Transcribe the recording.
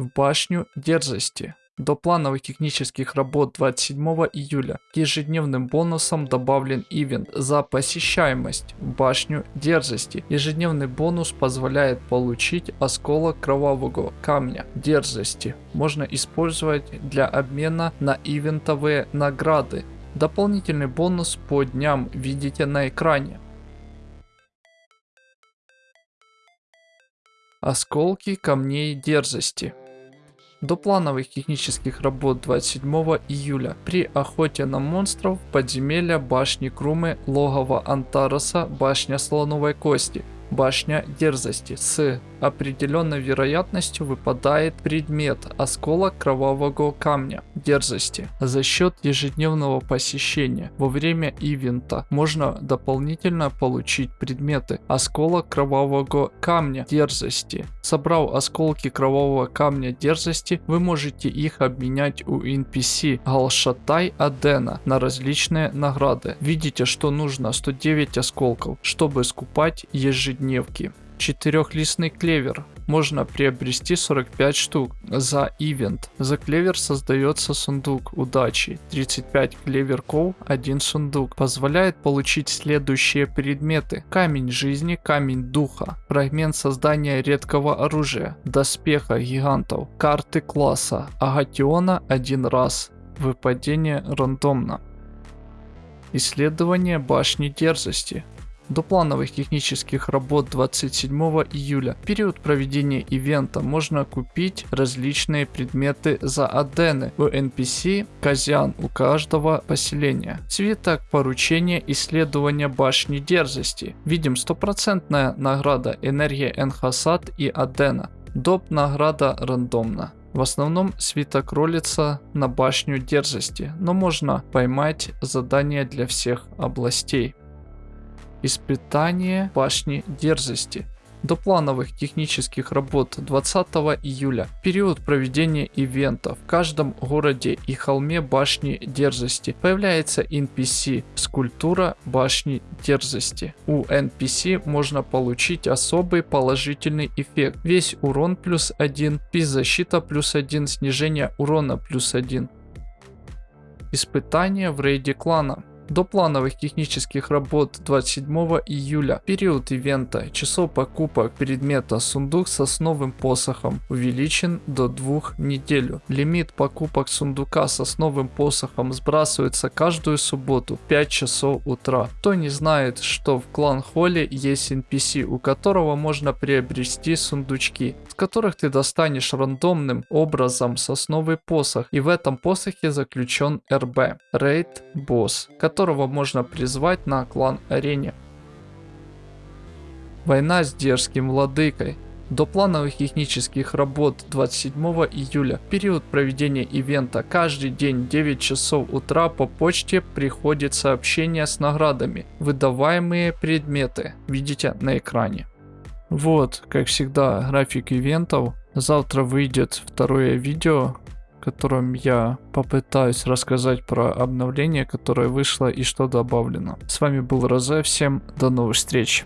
в башню дерзости. До плановых технических работ 27 июля ежедневным бонусам добавлен ивент за посещаемость в башню дерзости. Ежедневный бонус позволяет получить осколок кровавого камня дерзости. Можно использовать для обмена на ивентовые награды. Дополнительный бонус по дням видите на экране. Осколки камней дерзости. До плановых технических работ 27 июля при охоте на монстров подземелья башни Крумы, логово Антароса, башня Слоновой Кости, башня Дерзости. С определенной вероятностью выпадает предмет осколок кровавого камня дерзости. За счет ежедневного посещения во время ивента можно дополнительно получить предметы осколок кровавого камня дерзости. Собрав осколки кровавого камня дерзости, вы можете их обменять у NPC Галшатай Адена на различные награды. Видите, что нужно 109 осколков, чтобы скупать ежедневки. Четырехлистный клевер. Можно приобрести 45 штук за ивент. За клевер создается сундук удачи. 35 клеверков, один сундук. Позволяет получить следующие предметы. Камень жизни, камень духа. Фрагмент создания редкого оружия. Доспеха гигантов. Карты класса. Агатиона один раз. Выпадение рандомно. Исследование башни дерзости до плановых технических работ 27 июля. В период проведения ивента можно купить различные предметы за адены в NPC Казян у каждого поселения. Свиток поручения исследования башни дерзости. Видим стопроцентная награда энергия Энхасад и Адена. Доп награда рандомно. В основном свиток ролится на башню дерзости, но можно поймать задание для всех областей. Испытание башни дерзости. До плановых технических работ 20 июля, период проведения ивента в каждом городе и холме башни дерзости появляется NPC скульптура башни дерзости. У NPC можно получить особый положительный эффект. Весь урон плюс 1, защита плюс 1, снижение урона плюс 1. Испытание в рейде клана. До плановых технических работ 27 июля, период ивента, часов покупок предмета сундук с основным посохом увеличен до 2 неделю. Лимит покупок сундука с основным посохом сбрасывается каждую субботу в 5 часов утра. Кто не знает, что в клан Холли есть NPC, у которого можно приобрести сундучки, с которых ты достанешь рандомным образом сосновый посох, и в этом посохе заключен РБ, Рейд Босс, который которого можно призвать на клан-арене. Война с дерзким владыкой. До плановых технических работ 27 июля, период проведения ивента, каждый день 9 часов утра по почте приходит сообщение с наградами, выдаваемые предметы, видите на экране. Вот, как всегда, график ивентов. Завтра выйдет второе видео, котором я попытаюсь рассказать про обновление, которое вышло и что добавлено. С вами был Розе, всем до новых встреч.